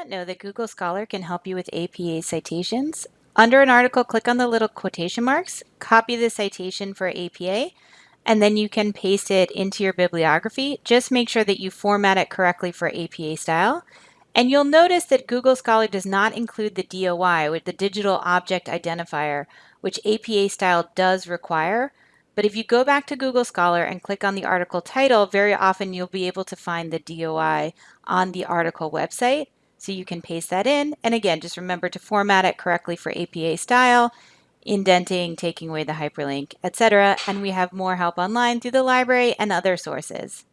not know that Google Scholar can help you with APA citations? Under an article, click on the little quotation marks, copy the citation for APA, and then you can paste it into your bibliography. Just make sure that you format it correctly for APA style. And you'll notice that Google Scholar does not include the DOI with the digital object identifier, which APA style does require. But if you go back to Google Scholar and click on the article title, very often you'll be able to find the DOI on the article website. So you can paste that in. And again, just remember to format it correctly for APA style, indenting, taking away the hyperlink, etc. And we have more help online through the library and other sources.